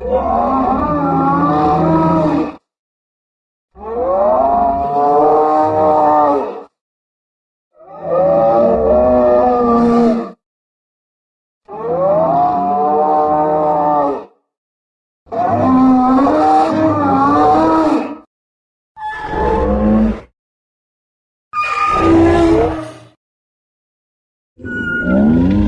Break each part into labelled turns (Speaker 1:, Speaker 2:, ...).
Speaker 1: Thank mm -hmm. you.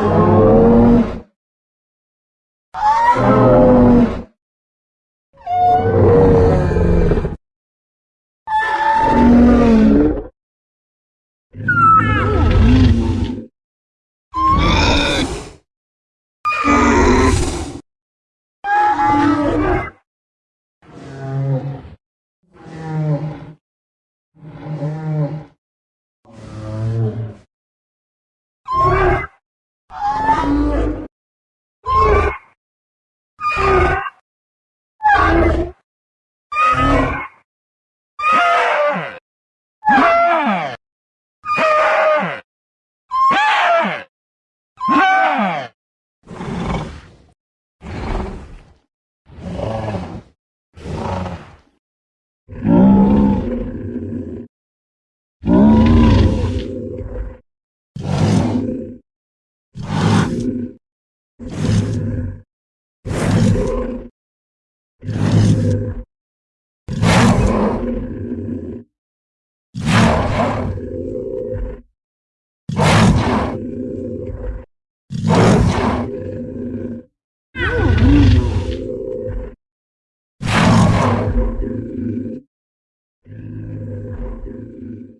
Speaker 1: Amen. Thank you.